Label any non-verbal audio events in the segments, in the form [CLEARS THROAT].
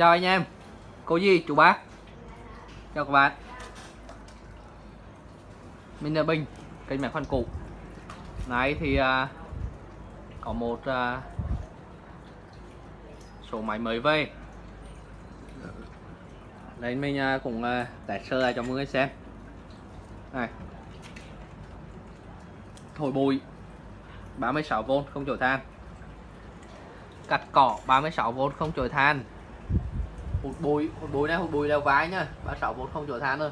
chào anh em. Cô Di chú bác. Chào các bạn. Mình là Bình kênh mẹ khoan cụ. Nay thì à, có một à, số máy mới về. Đây mình à, cũng à, test sơ lại cho mọi người xem. Này. Thổi bụi 36V không chổi than. Cắt cỏ 36V không chổi than hụt bùi hụt bùi này hụt bùi leo vái nhá. 36V không chỗ than thôi.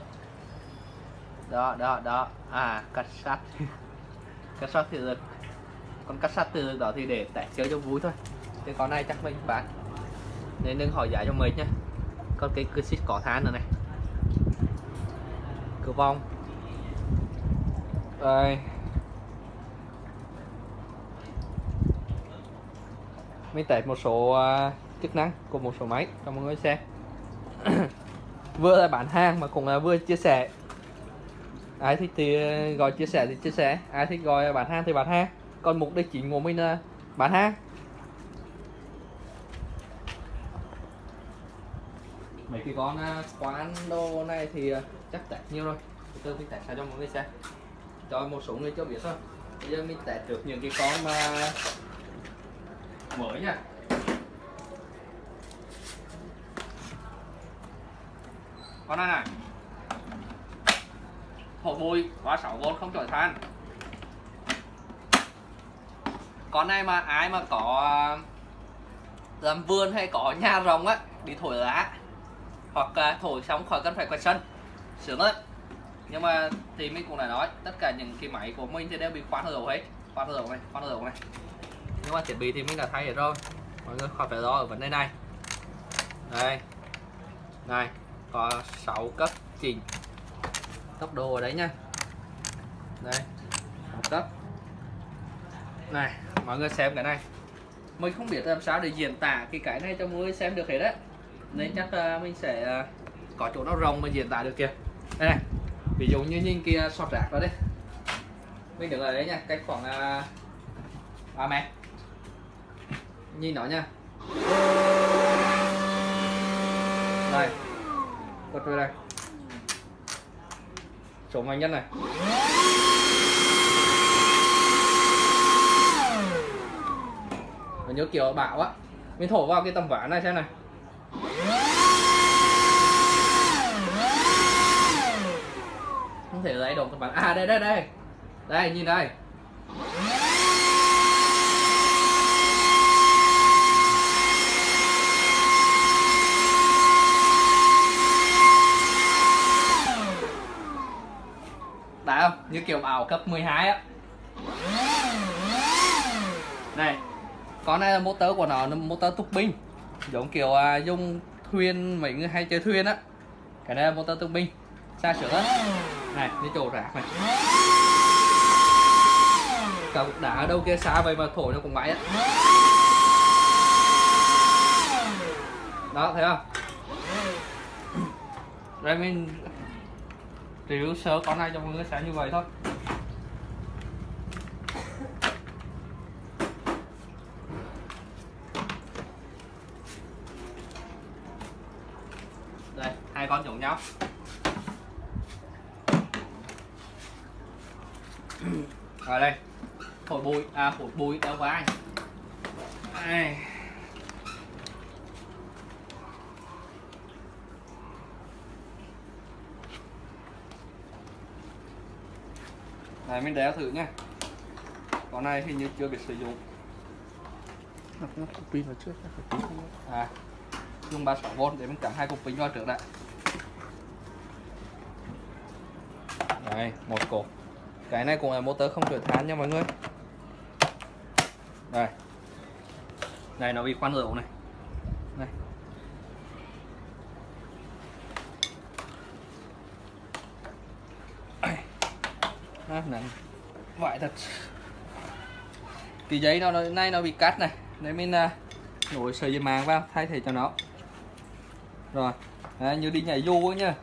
Đó đó đó. À cắt sắt [LAUGHS] cắt sắt thì được con cắt sắt từ đó thì để tẻ chơi cho vui thôi. Cái con này chắc mình bán. Nên đừng hỏi giá cho mình nhá. Con cái cửa xích cỏ than nữa này. Cửa vong đây. Mình test một số uh, chức năng của một số máy. Cho mọi người, xem. [COUGHS] Vừa là bán hàng mà cũng là vừa chia sẻ. Ai thích thì ờ, gọi chia sẻ thì chia sẻ. Ai thích gọi bán hàng thì bán hàng. Còn mục đích chính của mình là bán hàng. Mấy cái con ờ, quán đồ này thì ờ, chắc tẻ nhiều rồi. Từ từ, mình test cho mọi người xem. Cho một số người chưa biết thôi. Bây giờ mình tẻ được những cái con mà mới nha. Con này này. Thổi bụi quá 6V không chổi than. Con này mà ai mà có à, làm vườn hay có nhà rồng á, đi thổi lá. Hoặc thổi xong khỏi cần phải quẹt sân. Sướng lắm nhưng mà thì mình cũng đã nói, tất cả những cái máy của mình thì đều bị khoan dầu hết. Khoan dầu này khoan dầu này. Nhưng mà thiết bị thì mình đã thay hết rồi. Mọi người khỏi phải lo ở vấn đề này. Đây. Này có 6 cấp chỉnh tốc độ ở đấy nha. Đây một cấp. Này mọi người xem cái này. Mình không biết làm sao để diễn tả cái cái này cho mọi người xem được hết đấy nên chắc uh, mình sẽ uh, có chỗ nó rồng mà diễn tả được kìa. Đây này ví dụ như nhìn kia sọt rạc đó đấy mình đứng ở đấy nha cách khoảng à, uh, 3 mét. Nhìn nó nha đây quật về đây. Chỗ mạnh nhất này. Và nhớ kiểu bạo á, mình thổi vào cái tầm ván này xem này. Không thể lấy đồ tầm ván. À đây đây đây. Đây, nhìn đây đã không như kiểu ảo cấp 12 á. Này con này là motor của nó là motor túc binh. Giống kiểu à, dùng thuyền mấy người hay chơi thuyền á. Cái này là motor túc binh. Xa sửa á. Này đi chỗ rạc này. Cả cục đá ở đâu kia xa vậy mà thổi nó cũng mãi á. Đó thấy không? Đây mình review sơ con này cho mọi người sẽ như vậy thôi. Đây, hai con giống nhau. Rồi đây. Thổi bụi à thổi bụi đeo vai. Đây này mình đeo thử nha con này hình như chưa biết sử dụng. Nó cục pin vào trước à dùng 36V để mình cắm hai cục pin vào trước đã. Đây một cục. Cái này cũng là motor không chở than nha mọi người. Đây. Này nó bị khoan này này à, vải thật. Cái giấy nó nay nó bị cắt này. Để mình à, uh, nối sợi dây màng vào thay thế cho nó. Rồi. Đấy, như đi nhảy dù ấy nhá.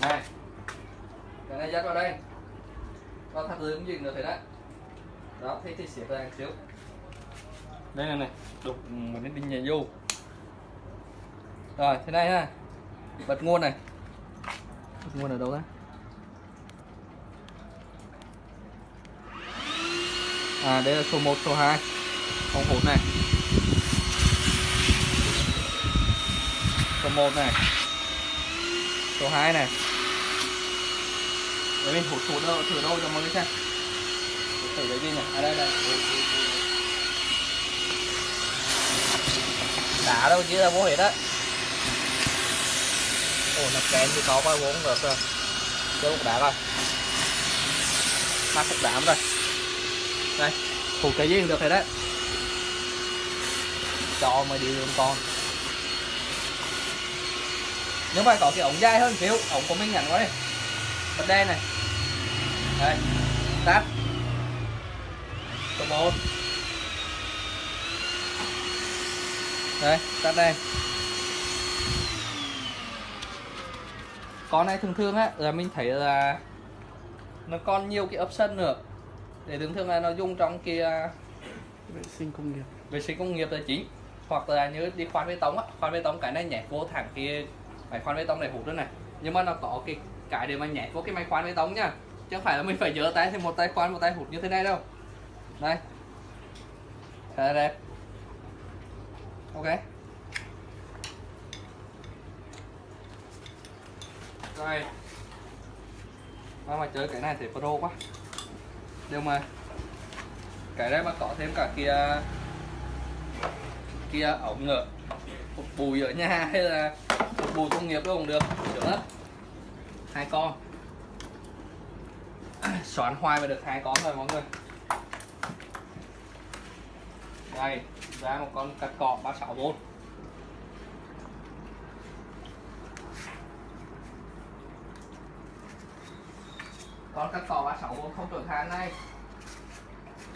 Này. Cái này dắt vào đây. Vào thắt lưng gì nữa thế đấy. Đó thế thì xếp ra một xíu. Đây này này đục mình cái đi nhảy dù rồi thế này ha. Bật nguồn này. Bật nguồn ở đâu ra? À đây là số 1, số 2 ống hút này. Số 1 này. Số 2 này. Để mình hút thử đâu thử đâu cho mọi người xem. Thử đấy đi này à đây đây. Đá đâu chứ là vô hết á. Ồ nó kén thì có bao vốn được rồi chơi một đá rồi. Mắc một đám rồi đây phụ cái gì cũng được rồi đấy. Cho mà đi luôn con. Nếu mà có cái ống dài hơn xíu ống của mình ngắn quá đi. Bật đen này. Đây tắt. Số một, đây tắt đây con này thường thường á là mình thấy là nó còn nhiều cái option nữa để thường thường là nó dùng trong kia vệ sinh công nghiệp. vệ sinh công nghiệp là chính. Hoặc là như đi khoan bê tông á khoan bê tông cái này nhảy vô thẳng kia máy khoan bê tông này hút nữa này. Nhưng mà nó có cái cái để mà nhảy vô cái máy khoan bê tông nhá chứ không phải là mình phải giơ tay thì một tay khoan một tay hút như thế này đâu. Đây. Khá là đẹp. Ok. Rồi. Mà mà chơi cái này thì pro quá nhưng mà. Cái đấy mà có thêm cả kia kia ống nữa một bùi ở nhà [LAUGHS] hay là một bùi công nghiệp cũng được được hết hai con. [COUGHS] Xoắn hoài mà được hai con rồi mọi người. Đây, ra một con cắt cọ 36V con cắt cọ 36V không trở than này.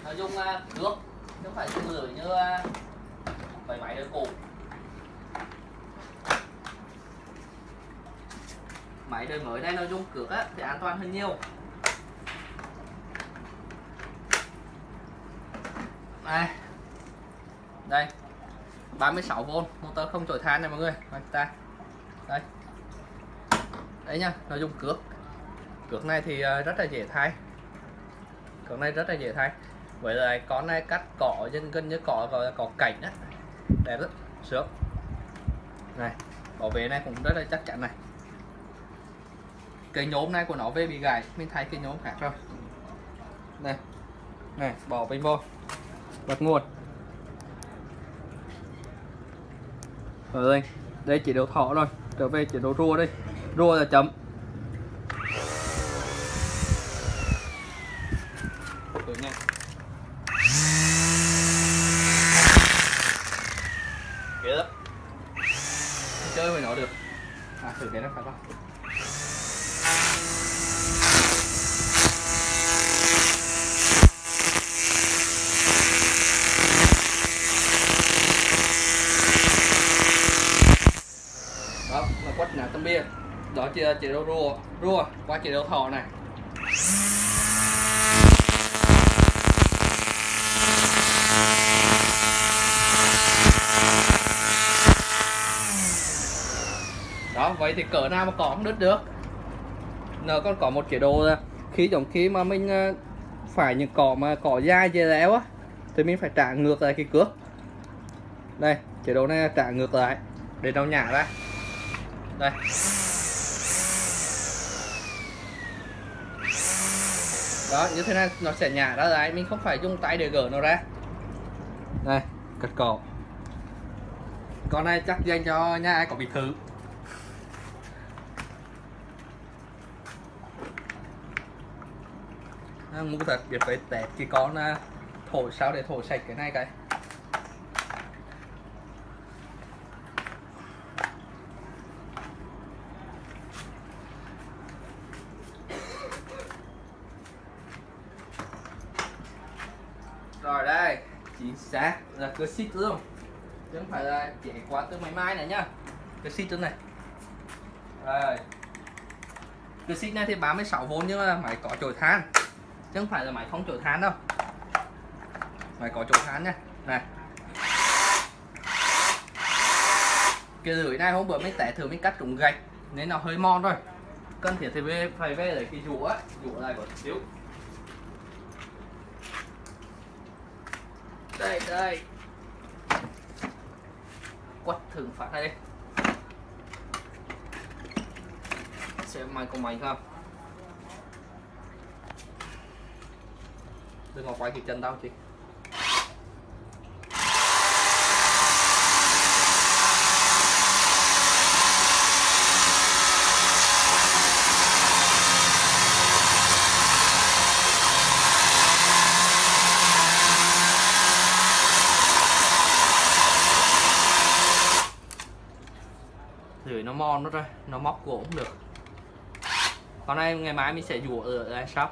Nó dùng uh, nước chứ không phải dùng lửa như uh, mấy máy đời cũ máy đời mới này nó dùng cước á thì an toàn hơn nhiều. Đây đây 36V motor không chổi than này mọi người. Đây, ta đây. Đấy nha nó dùng cước cược này thì ờ, rất là dễ thay. Cược này rất là dễ thay. Vậy là con này cắt cỏ dân gần như cỏ, gọi là cỏ cảnh á. Đẹp rất sướng. Này, bảo vệ này cũng rất là chắc chắn này. Cái nhóm này của nó về bị gãy. Mình thay cái nhóm khác rồi. Này này, bỏ bình vô. Bật nguồn. Rồi đây. Đây chỉ đầu thọ rồi trở về chỉ độ rùa đây. Rùa là chấm Thử nha. Ghê lắm Không chơi với nó được à thử cái nó phải không đó là quất nã tâm bia đó chỉ là chế độ rùa quá qua đấu thầu thọ này. Đó, vậy thì cỡ nào mà có không đứt được? Nó còn có một chế độ là khi giống khi mà mình ờ, phải những cỏ mà cỏ dai dây léo á, thì mình phải trả ngược lại cái cước. Đây, chế độ này trả ngược lại để nó nhả ra. Đây. Đó như thế này nó sẽ nhả ra đấy mình không phải dùng tay để gỡ nó ra. Đây cật cổ con này chắc dành cho nhà ai có biệt thự. À, ngu thật biết phải tẹt cái con thổi sao để thổi sạch cái này cái rồi đây chính xác là xích luôn chứ không phải là chạy qua từ máy mai này nhá. Cơ xích này. Rồi cơ xích này thì 36V nhưng mà máy có chổi than. Chứ không phải là máy không chổi than đâu. Máy có chổi than nha. Này. Cái lưỡi này hôm bữa mình tẻ thử mình cắt trúng gạch, nên nó hơi mòn rồi. Cần thiết thì về, phải về lấy cái rũa. Rũa lại một xíu. Đây đây quất thử phát này đi xem mày có mày không? Đừng có quay thì chân tao chị. Nó ra, nó móc gỗ cũng được. Còn nay ngày mai mình sẽ rửa ở shop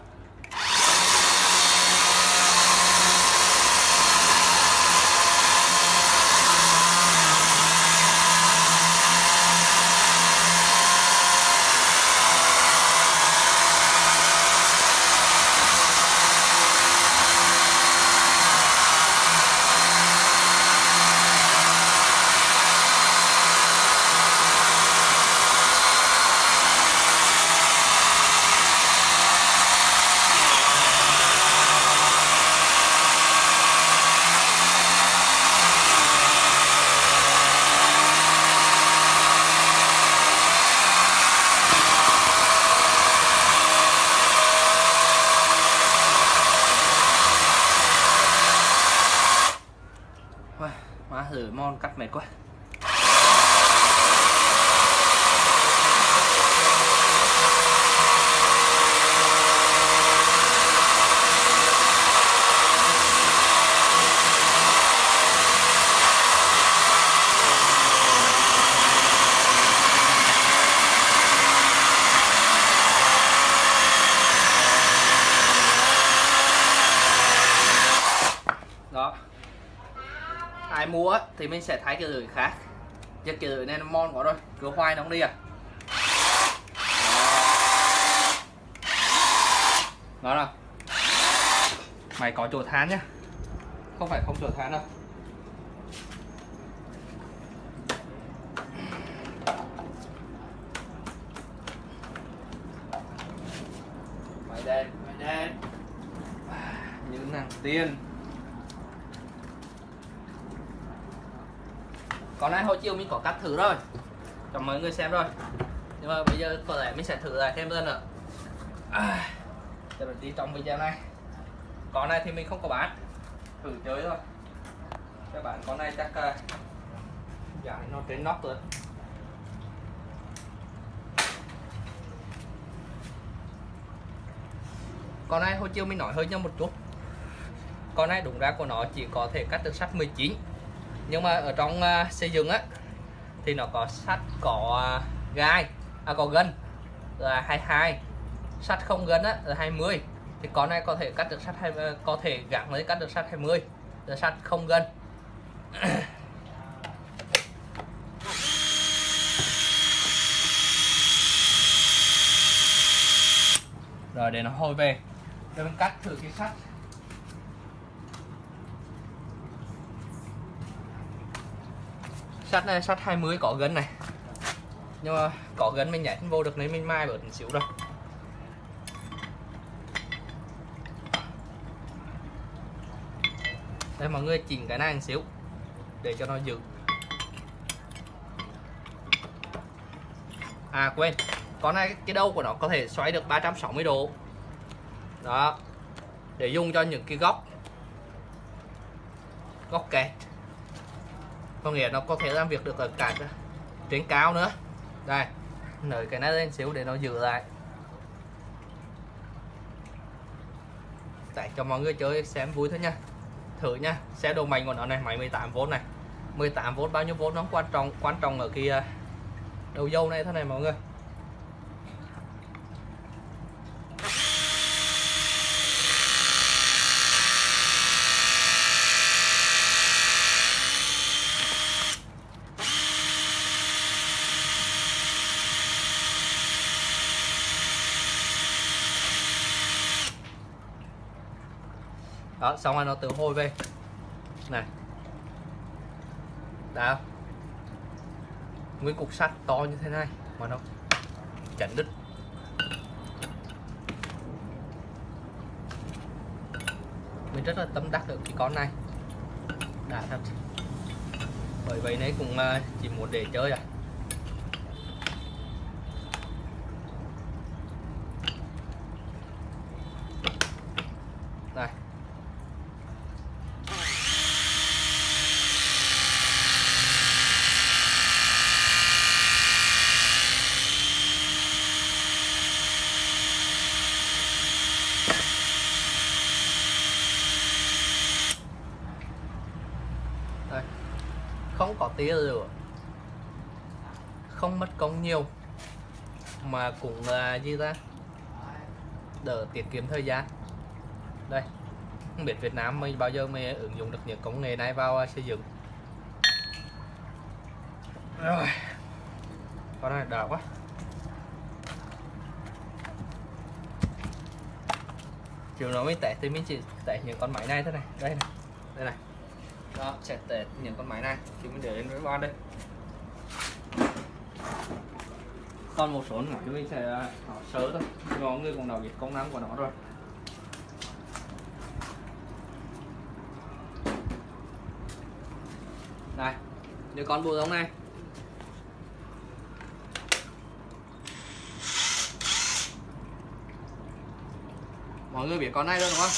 Ôi, má thử mon cắt mệt quá đó ai mua á, thì mình sẽ thay cái lưỡi khác. Chứ cái lưỡi này nó mon quá rồi cứ hoài nó không đi à. Đó. Nào. Mày có chỗ than nhá. Không phải không chỗ than đâu. Mày đen mày đen. Những nàng tiên còn nay hồi chiều mình có cắt thử rồi. Cho mọi người xem rồi. Nhưng mà bây giờ có lẽ mình sẽ thử lại thêm lần nữa. À, cho mình đi trong video này. Con này thì mình không có bán. Thử chơi thôi. Các bạn con này chắc uh, giải nó trên nóc rồi. Con này hồi chiều mình nói hơi nhau một chút. Con này đúng ra của nó chỉ có thể cắt được sắt 19 nhưng mà ở trong uh, xây dựng á thì nó có sắt có uh, gai à có gân là 22 sắt không gân á là 20 thì con này có thể cắt được sắt hay à, có thể gắn lấy cắt được sắt 20 là sắt không gân. [COUGHS] Rồi để nó hôi về. Để mình cắt thử cái sắt. Sắt này sắt 20 có gân này. Nhưng mà có gân mình nhảy không vô được nên mình mai bớt một xíu rồi. Đây, mọi người chỉnh cái này một xíu để cho nó giữ. À quên. Con này, cái đầu của nó có thể xoay được 360 độ. Đó. Để dùng cho những cái góc. Góc kẹt có nghĩa nó có thể làm việc được ở cả trên cao nữa. Đây nới cái này lên xíu để nó giữ lại. Tại cho mọi người chơi xem vui thôi nha. Thử nha, xe độ mạnh của nó này, máy 18V này. 18V bao nhiêu vốn nó quan trọng quan trọng ở kia à, đầu dâu này thế này mọi người. Đó, xong rồi nó tự hôi về. Này. Đã. Nguyên cục sắt to như thế này mà nó chặn đứt. Mình rất là tâm đắc được cái con này. Đã thật. Bởi vậy nãy cũng ờ, chỉ muốn để chơi à đây đây không có tia lửa không mất công nhiều mà cũng à, như ra ta. Đỡ tiết kiệm thời gian. Đây, không biết Việt Nam mình bao giờ mới ứng dụng được những công nghệ này vào à, xây dựng. Rồi. Con này đào quá. Chiều nó mới tệ thì mình chỉ tệ những con máy này thế này. Đây này đây này. Đó, sẽ tệ những con máy này. Thì mình để lên với con đây. Còn một số máy mình sẽ à, nó sớ thôi. Có người cũng nào biết công năng của nó rồi. Đây nếu con bù giống này. Mọi người biết con này rồi, đúng không?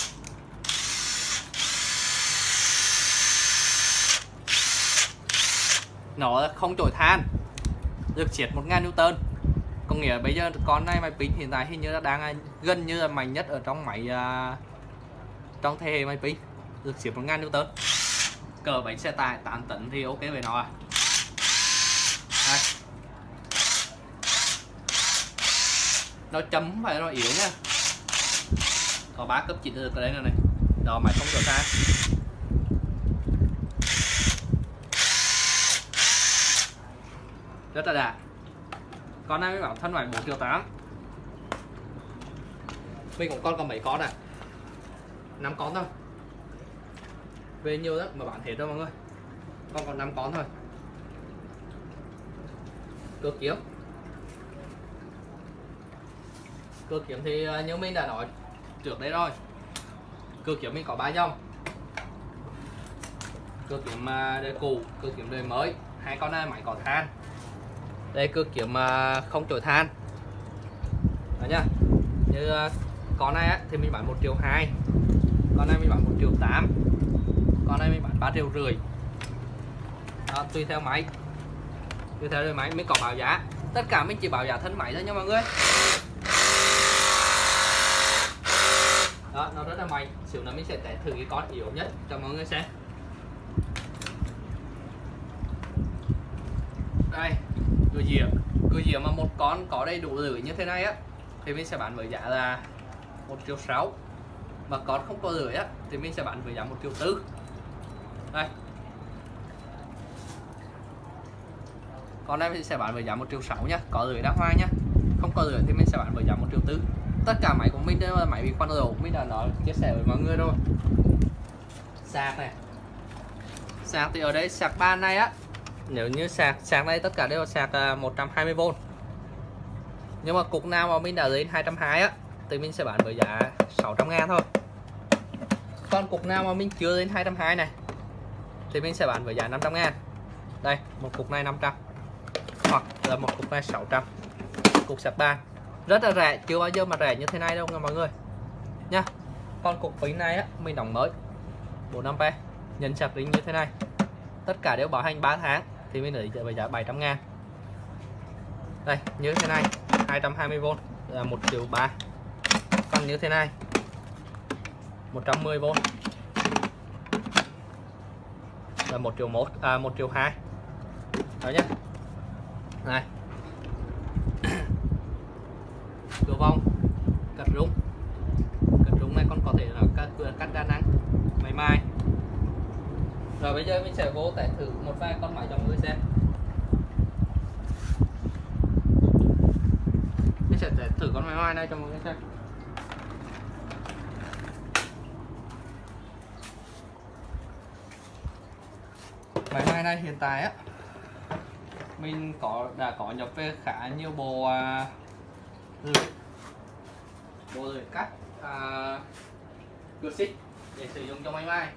Nó không trổi than, được triệt 1000 Newton có nghĩa bây giờ con này máy pin hiện tại hình như là đang à, gần như là mạnh nhất ở trong máy uh, trong thế hệ máy pin được triệt 1000 Newton. Cờ bánh xe tải 8 tấn thì ok về nó à. Đây. nó chấm phải nó yếu nha. Có ba cấp chỉnh được ở đây này này. Đó máy không được ra rất là đạt con này mới bảo thân phải 4 triệu 8 mình cũng con còn mấy con à? 5 con thôi. Về nhiều lắm, mà bán hết đâu mọi người. Con còn 5 con thôi. Cơ kiếm. Cơ kiếm thì à, như mình đã nói trước đây rồi. Cơ kiếm mình có ba dòng. Cơ kiếm à, đời cũ, cơ kiếm đời mới. Hai con này, máy có than đây cơ kiếm không trổi than. Đó nhá. Như ờ, con này á, thì mình bán một triệu hai. Con này mình bán một triệu tám. Con này mình bán ba triệu rưỡi. Đó, tùy theo máy. Tùy theo đời máy mới có báo giá. Tất cả mình chỉ báo giá thân máy thôi nha mọi người. Đó nó rất là mạnh xíu nữa mình sẽ test thử cái con yếu nhất cho mọi người xem. Đây cửa dìa cửa dìa mà một con có đầy đủ lưỡi như thế này á, thì mình sẽ bán với giá là một triệu sáu. Mà con không có lưỡi á, thì mình sẽ bán với giá một triệu tư. Đây. Con này mình sẽ bán với giá một triệu sáu nhá có lưỡi đá hoa nhá không có lưỡi thì mình sẽ bán với giá một triệu tư. Tất cả máy của mình đều là máy bị khoan lỗ, mình đã nói, chia sẻ với mọi người rồi. Sạc này. Sạc thì ở đây sạc ban này á nếu như sạc sạc này tất cả đều sạc à, 120V nhưng mà cục nào mà mình đã lên 220 á, thì mình sẽ bán với giá 600 ngàn thôi. Còn cục nào mà mình chưa lên 220 này, thì mình sẽ bán với giá 500 ngàn. Đây, một cục này 500 hoặc là một cục này 600 cục sạc ban rất là rẻ, chưa bao giờ mà rẻ như thế này đâu nha mọi người. Nha con cục pin này á, mình đóng mới. 4A nhấn sạc ring như thế này. Tất cả đều bảo hành 3 tháng thì mình lấy với giá 700 ngàn. Đây, như thế này 220V là 1 triệu 3 còn như thế này 110V là 1 triệu 1 à 1 triệu 2 đó nhé này. [COUGHS] Cửa vong cắt rung cắt rung này con có thể là cắt cửa cắt đa năng mày mai rồi bây giờ mình sẽ vô test thử một vài con máy cho mọi người xem. Mình sẽ test thử con máy mai này cho mọi người xem. Máy mai này hiện tại á mình có đã có nhập về khá nhiều bộ à, lưỡi bộ lưỡi cắt à, cửa xích để sử dụng cho máy mai.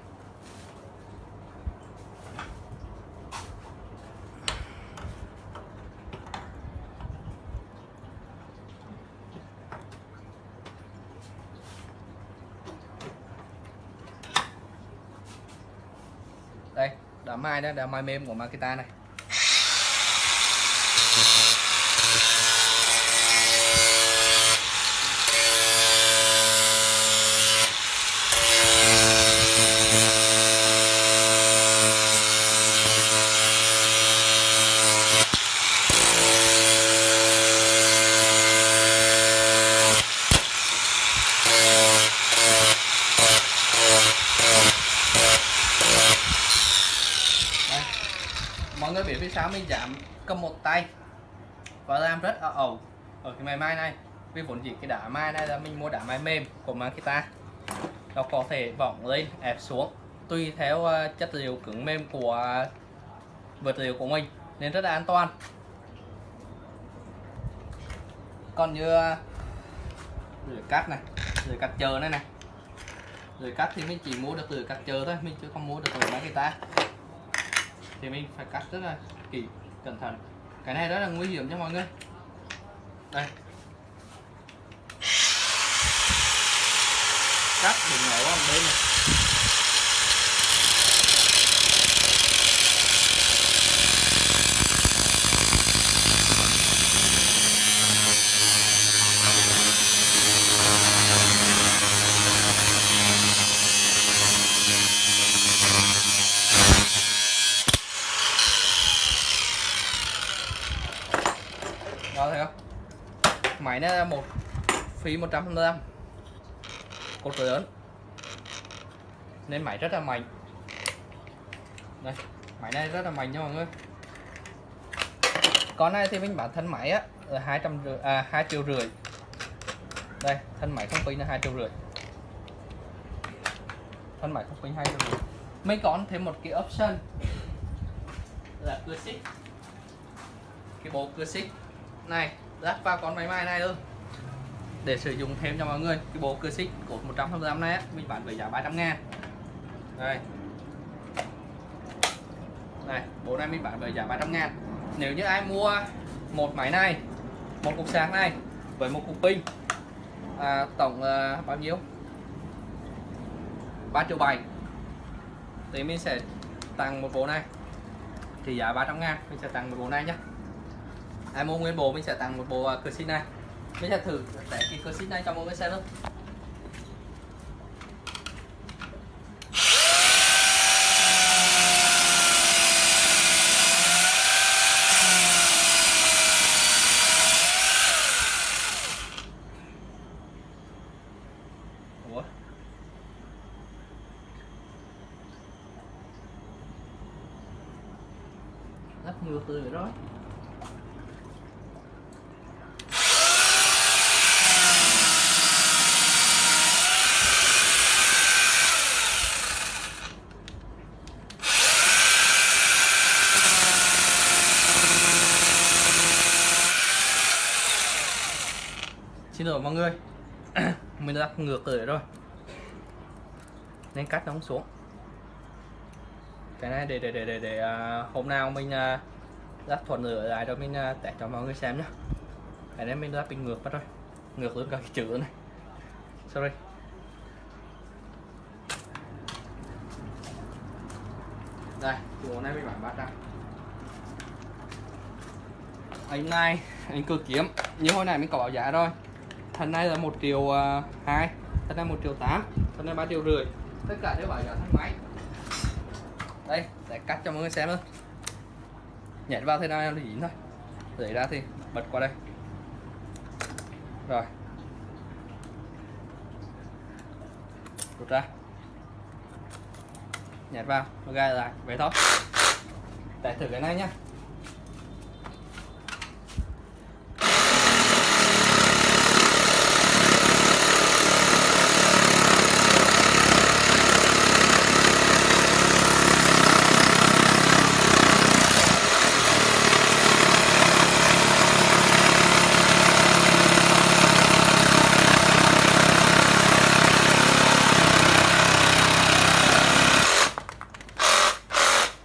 Là mai đó là mai mềm của Makita này đây. mọi người biết phía sau mình giảm cầm một tay và làm rất ở ẩu ở cái máy mai này vì vốn dĩ cái đá mai này là mình mua đá mai mềm của Makita nó có thể vọng lên, ép xuống. Tùy theo ờ, chất liệu cứng mềm của ờ, vật liệu của mình, nên rất là an toàn. Còn như ờ, lưỡi cắt này lưỡi cắt chờ này này. Lưỡi cắt thì mình chỉ mua được lưỡi cắt chờ thôi, mình chưa không mua được lưỡi Makita thì mình phải cắt rất là kỹ, cẩn thận. Cái này rất là nguy hiểm cho mọi người. Đây. Cắt đừng nổ vào bên này thấy không? Máy nó một phí 125 cột lớn nên máy rất là mạnh. Đây máy này rất là mạnh nha mọi người. Con này thì mình bán thân máy á, ở hai trăm rưỡi à hai triệu rưỡi. Đây, thân máy không pin là hai triệu rưỡi. Thân máy không pin hai triệu rưỡi. Mình còn thêm một cái option là cưa xích. Cái bộ cưa xích này lắp vào con máy may này luôn để sử dụng thêm cho mọi người. Cái bộ cưa xích cột 125 này á mình bán với giá 300 ngàn. Đây. Này bộ này mình bán với giá 300 ngàn. Nếu như ai mua một máy này một cục sạc này với một cục pin à, tổng à, bao nhiêu? 3 triệu 7 thì mình sẽ tặng một bộ này thì giá 300 ngàn mình sẽ tặng một bộ này nhé ai mua nguyên bộ mình sẽ tặng một bộ à, cửa xích này mình sẽ thử để cái cửa xích này cho mọi người xem luôn Ủa? Rất nhiều từ rồi xin lỗi mọi người. [CLEARS THROAT] Mình đã ngược rồi rồi. Nên cắt nó xuống. Cái này để để để để, để uh, hôm nào mình à, uh, lắp thuận lửa lại rồi mình à, uh, test cho mọi người xem nhé cái này mình lắp bị ngược mất rồi. Ngược luôn cả cái chữ này. Sorry. Đây chỗ này mình bán bát ra. Anh này anh cơ kiếm. Như hồi này mình có báo giá rồi thân này là một triệu à, hai thân này một triệu tám thân này ba triệu rưỡi. Tất cả đều bảo giá thân máy. Đây để cắt cho mọi người xem thôi. nhảy vào thế nào là dính thôi. Để ra thì bật qua đây. Rồi. Rút ra. Nhảy vào gai lại. Vậy thôi. Để thử cái này nhá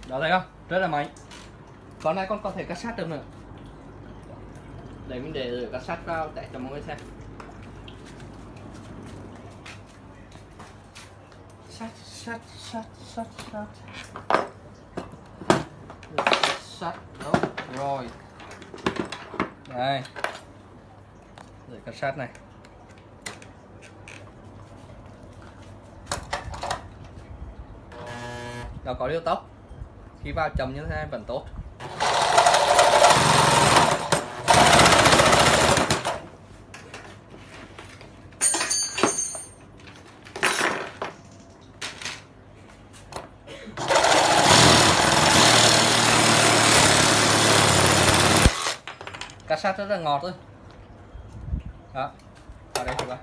đó thấy không rất là mạnh con này con có thể cắt sát được nữa để mình để cắt sát vào để cho mọi người xem. Sát sát sát sát sát. Đâu rồi. Đây. Để cắt sát này. Nó có điều tốc. Khi vào chậm như thế này vẫn tốt sát rất là ngọt thôi. Đó vào đây thử coi.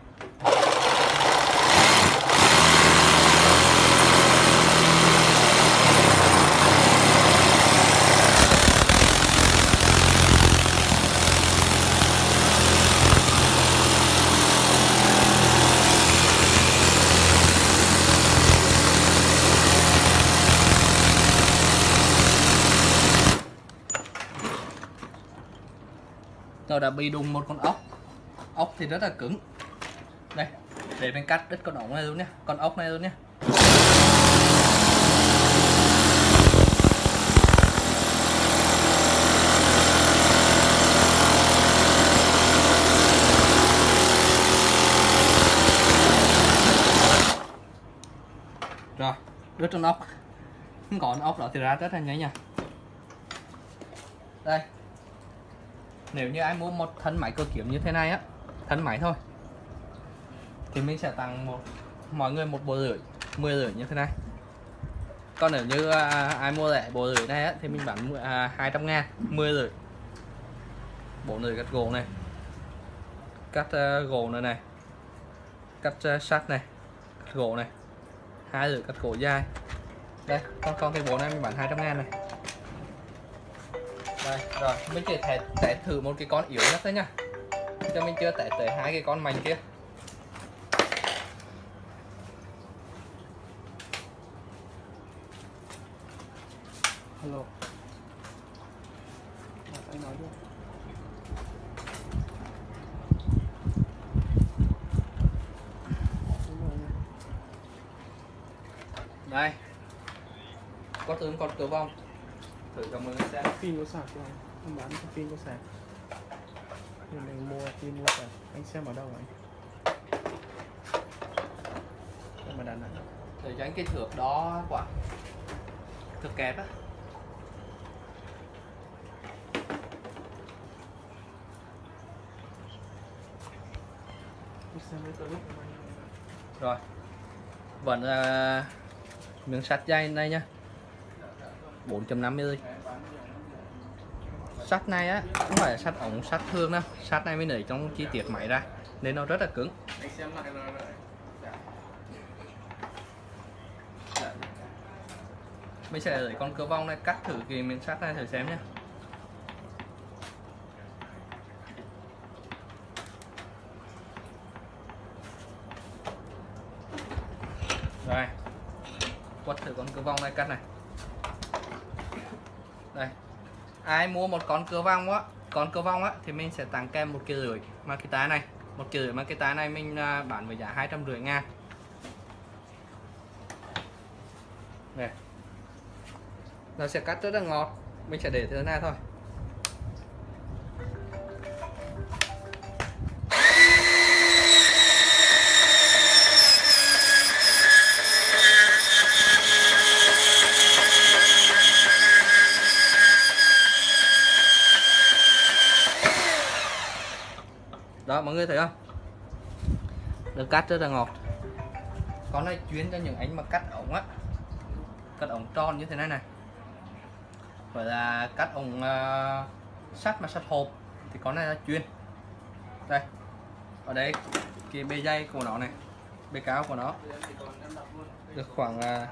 Tôi đã bị đùng một con ốc. Ốc thì rất là cứng. Đây, để mình cắt đứt con ốc này luôn nhé con ốc này luôn nhé rồi, đứt con ốc. Không còn ốc đó thì ra rất là nhanh nha. Đây nếu như ai mua một thân máy cơ kiếm như thế này á thân máy thôi thì mình sẽ tặng một mọi người một bộ rưỡi 10 rưỡi như thế này. Còn nếu như à, ai mua lại bộ rưỡi này á thì mình bán à, 200 ngàn 10 rưỡi bộ rưỡi cắt gỗ này cắt uh, gỗ này này cắt uh, sắt này cắt gỗ này hai rưỡi cắt gỗ dài. Đây con con cái bộ này mình bán 200 ngàn này đây rồi mình chỉ thể test thử một cái con yếu nhất thôi nha cho mình chưa test tới hai cái con mạnh kia Hello. Anh nói đi. Đây có tướng con cửa vong thử mọi người xem Pin có sạc không? Anh bán cái pin có sạc. Mình mua pin mua sạc. Anh xem ở đâu vậy? Xem ở Đà Nẵng. thử anh cái thước đó quả thước kẹp á Anh anh. rồi vẫn là miếng sắt dây này nhá 450 sắt này á, không phải là sắt ống sắt thương đâu. Sắt này mới nảy trong chi tiết máy ra, nên nó rất là cứng. Mình sẽ lấy con cơ vong này cắt thử cái miếng sắt này thử xem nhé rồi quất thử con cơ vong này cắt này đây ai mua một con cửa vong á, con cửa vong á, thì mình sẽ tặng kèm một kia rưỡi mà cái tá này. Một kia rưỡi mà cái tá này mình à, bán với giá hai trăm rưỡi ngàn. Này nó sẽ cắt rất là ngọt. Mình sẽ để thế này thôi. Đó mọi người thấy không? Được cắt rất là ngọt. Con này chuyên cho những anh mà cắt ống á. Cắt ống tròn như thế này này. Gọi là cắt ống uh, sắt mà sắt hộp thì con này là chuyên. Đây ở đây cái bề dây của nó này bề cáo của nó. Được khoảng uh,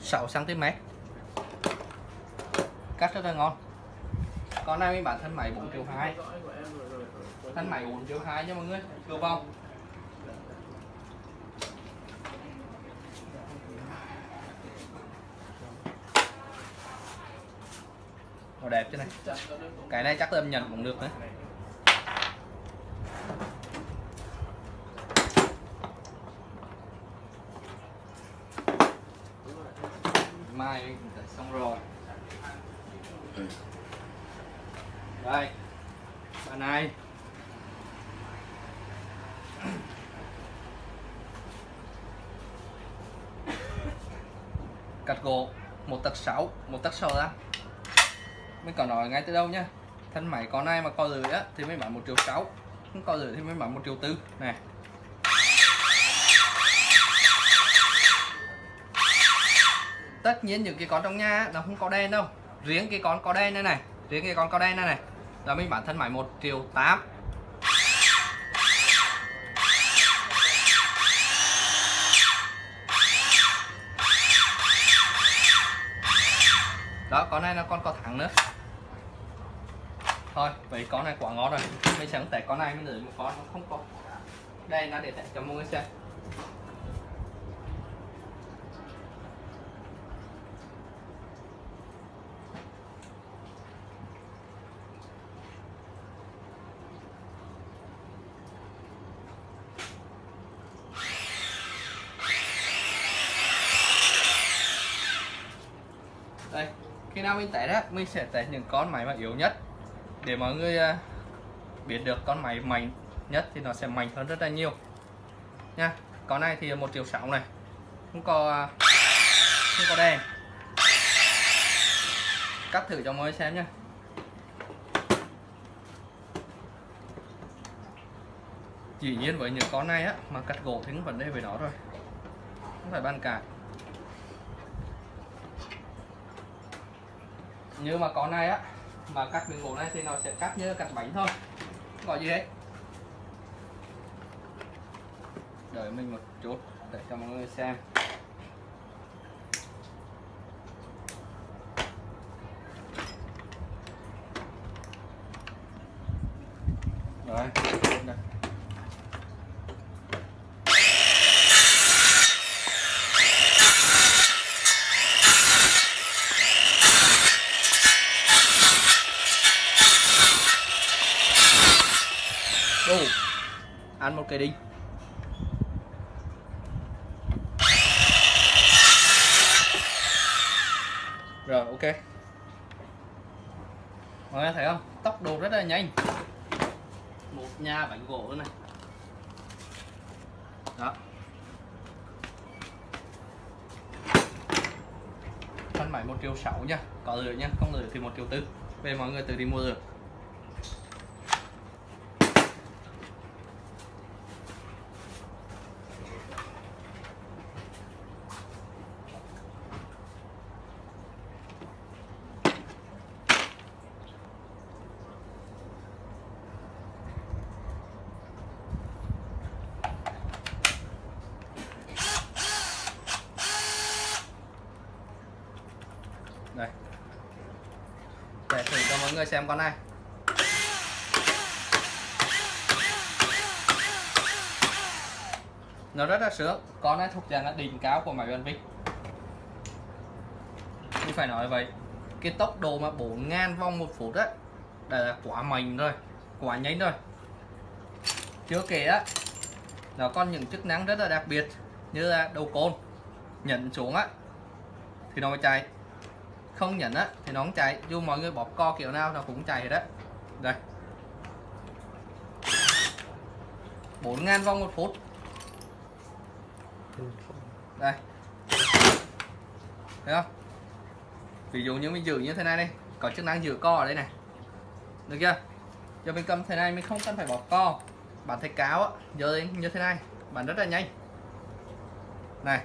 6 cm cắt rất là ngon con này mình bán thân máy 4 triệu 2 thân máy 4 triệu 2 nha mọi người. Cưa vòng Nó đẹp chứ này. Cái này chắc là em nhận cũng được đấy 6 một tắc sâu ra. Mình có nói ngay từ đâu nhá. thân máy con này mà co lưỡi á, thì mới bán một triệu sáu. Không co lưỡi thì mới bán một triệu tư. Này tất nhiên những cái con trong nhà nó không có đen đâu. Riêng cái con có đen này này. Riêng cái con có đen này này. Là mình bán thân máy một triệu tám. Đó, con này là con có thẳng nữa. Thôi, vậy con này quá ngon rồi. Mình sẽ test con này, mình để một con, nó không có đây nó để test cho mọi người xem đây khi nào mình test á mình sẽ test những con máy mà yếu nhất. Để mọi người à, biết được con máy mạnh nhất thì nó sẽ mạnh hơn rất là nhiều. Nha, con này thì một triệu sáu này. Không có à, không có đèn. Cắt thử cho mọi người xem nha. Chỉ nhiên với những con này á, mà cắt gỗ thì vấn đề với nó rồi. Không phải bàn cãi. Như mà con này á, mà cắt miếng gỗ này thì nó sẽ cắt như cắt bánh thôi. Không có gì hết đợi mình một chút, để cho mọi người xem rồi đây. Đủ cây đinh. Rồi ok. Mọi người thấy không? Tốc độ rất là nhanh. Một nhà bánh gỗ này. Đó. Thân máy một triệu sáu nha. Có lửa nha, không lửa thì một triệu tư. Về mọi người tự đi mua được đây để thử cho mọi người xem con này nó rất là sướng con này thuộc dạng là đỉnh cao của máy bán vinh mình phải nói vậy. Cái tốc độ mà 4.000 vòng một phút á là quá mạnh rồi, quá nhanh rồi. Chưa kể á, nó còn những chức năng rất là đặc biệt, như là đầu côn. Nhận xuống á, thì nó mới chạy. Không nhận á, thì nó không chạy. Dù mọi người bóp co kiểu nào, nó cũng chạy đấy đây. 4.000 vòng một phút đây. Thấy không? Ví dụ như mình giữ như thế này đi. Có chức năng giữ co ở đây này. Được chưa? Giờ mình cầm thế này, mình không cần phải bỏ co. Bạn thấy cáo á, giờ như thế này. Bạn rất là nhanh. Này.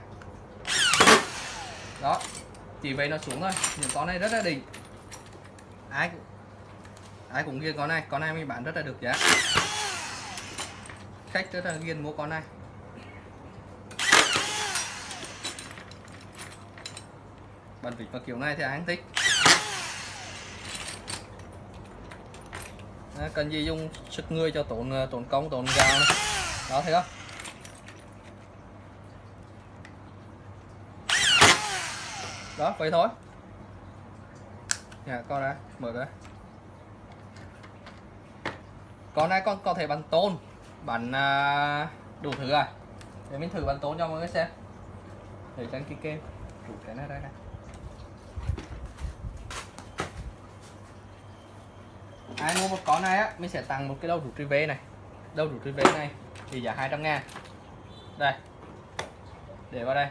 Đó. Chỉ vậy nó xuống thôi. Những con này rất là đỉnh. Ai cũng ai cũng ghiền con này. Con này mình bán rất là được giá. Khách rất là ghiền mua con này. Bàn vịt vào kiểu này thì ai cũng thích à, cần gì dùng sức người cho tốn ờ, tốn công tốn gạo này. đó thấy không đó vậy thôi nhà con ra mở ra Con này con có thể bắn tôn, bắn à, đủ thứ à. Để mình thử bắn tôn cho mọi người xem. Để tránh cái kem. Đủ cái này đây này. Ai mua một con này á, mình sẽ tặng một cái đầu rút tri về này. Đầu rút tri về này thì giá 200 ngàn. Đây. Để vào đây.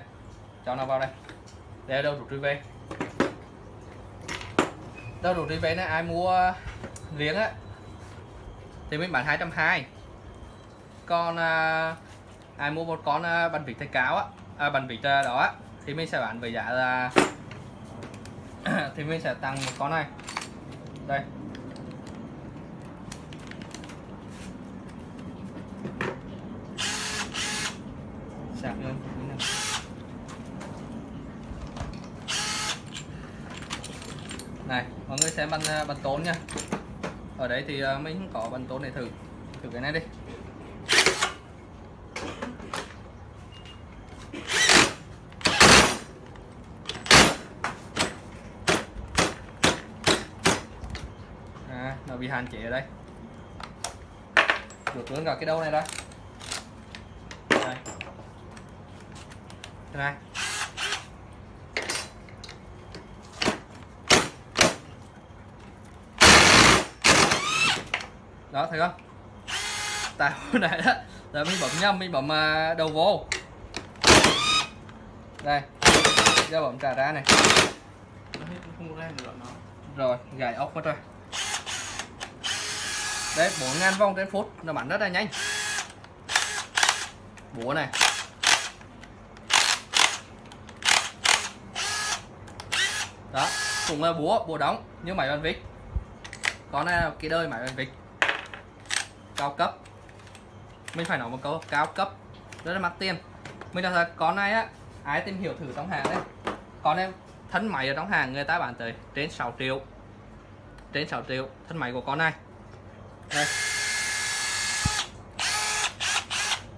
Cho nó vào đây. Để đầu rút tri về đâu đủ này ai mua riêng á thì mình bán 220 còn à, ai mua một con à, bánh vịt thay cáo á à, bánh vịt à, đó á, thì mình sẽ bán với giá là [COUGHS] thì mình sẽ tăng một con này đây sạc lên này mọi người xem bánh à, bánh tốn nha. Ở đấy thì à, mình có bánh tốn để thử. Thử cái này đi. À, nó bị hạn chế ở đây. Được luôn cả cái đâu này đây. Đây. này đó, thấy không? Tại hồi nãy đó. Là mình bấm nhầm mình bấm à, đầu vô. Đây. Giờ bấm trả ra này. Rồi, gài ốc mất rồi. Đấy bốn ngàn vòng trên phút. Nó bắn rất là nhanh. Búa này. Đó, cũng là búa búa đóng, như máy bàn vịt. Con này là cái đời máy bàn vịt cao cấp. Mình phải nói một câu cao cấp. Rất là mắc tiền. Mình nói thật con này á ai tìm hiểu thử trong hàng đấy? Con em thân máy ở trong hàng người ta bán tới trên 6 triệu. Trên 6 triệu thân máy của con này. Đây.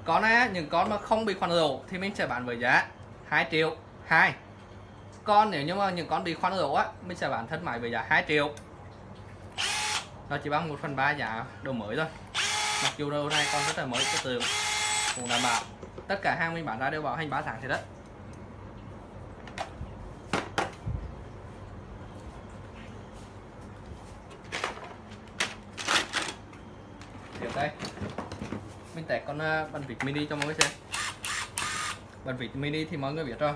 Con này á, những con mà không bị khoan lỗ thì mình sẽ bán với giá 2 triệu 2 con nếu như mà những con bị khoan lỗ á mình sẽ bán thân máy với giá 2 triệu. Nó chỉ bằng 1 phần 3 giá đồ mới thôi mặc dù đầu này con rất là mới, cái tường cũng đảm bảo. Tất cả hàng mình bán ra đều bảo hành 3 tháng thì đất tiếp đây. Mình test con ờ, bàn vịt mini cho mọi người xem. Bàn vịt mini thì mọi người biết rồi.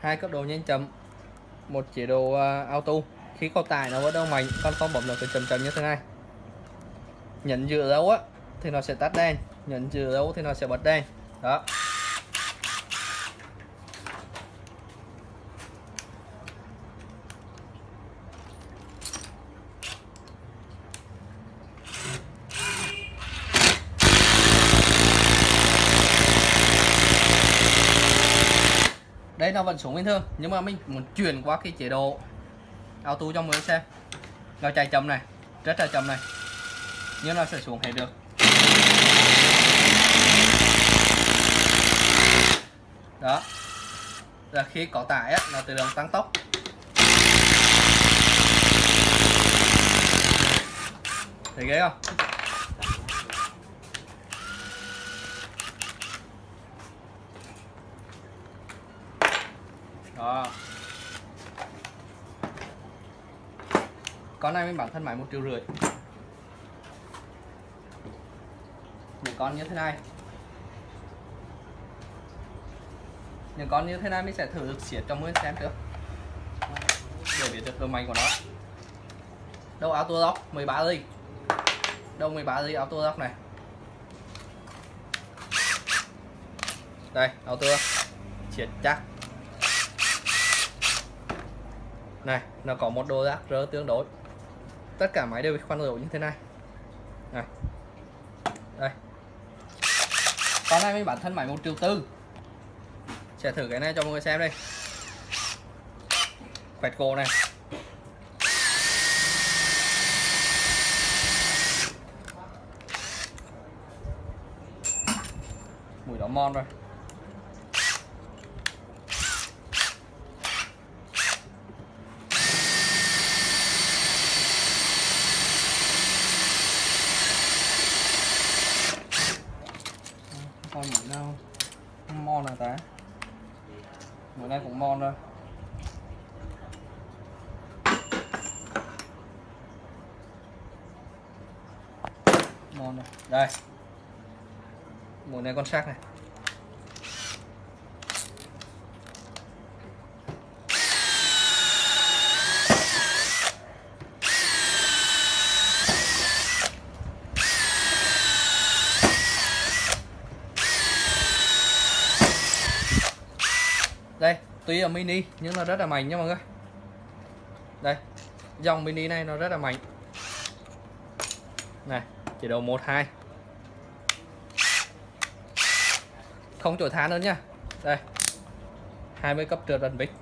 Hai cấp độ nhanh chậm, một chế độ ờ, auto. Khi có tải nó vẫn đâu mạnh, con không bấm được từ chậm chậm như thế này nhấn giữa dấu á, thì nó sẽ tắt đèn. Nhấn giữa dấu thì nó sẽ bật đèn. Đó. Đây, nó vẫn xuống bình thường, nhưng mà mình muốn chuyển qua cái chế độ auto cho mọi người xem. Nó chạy chậm này, rất là chậm này nhưng nó sẽ xuống hết được. Đó. Là khi có tải á, nó tự động tăng tốc. Thấy ghê không? Đó. Con này mình bản thân máy một triệu rưỡi. Con như thế này. Những con như thế này mình sẽ thử được xiết cho mọi người xem trước. Để biết được độ mạnh của nó. Đâu auto lock 13 ly đâu 13 ly auto lock này. Đây, auto xiết chắc. Này, nó có một độ rác rỡ tương đối. Tất cả máy đều bị khoan lỗ như thế này. Này đây con này mới bản thân máy một triệu tư. Sẽ thử cái này cho mọi người xem đây. Quẹt cổ này. Mùi đó mon rồi bữa nay cũng ngon rồi ngon rồi đây mùa này con sắc này. Đây, tuy là mini, nhưng nó rất là mạnh nha mọi người. Đây, dòng mini này nó rất là mạnh này, chỉ đầu một, hai. Không chỗ than nữa nha. Đây. 20 cấp trượt rần bích.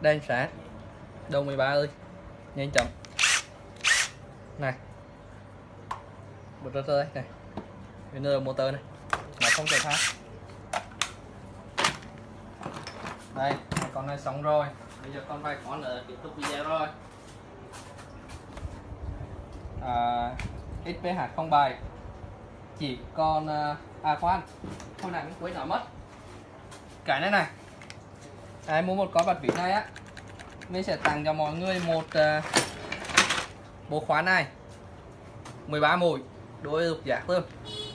Đen sáng đầu 13 ơi. Nhanh chậm này. Một rớt đây này. Bên nơi motor này. Mà không chỗ than đây con này xong rồi. Bây giờ con phải con nữa tiếp tục video rồi. À, XPH không bài. Chỉ còn uh, à, à khoan hồi nãy mình quên nó mất. Cái này này. Ai mua một con bật vỉ này á. Mình sẽ tặng cho mọi người một uh, bộ khóa này. 13 mũi đối dục giả luôn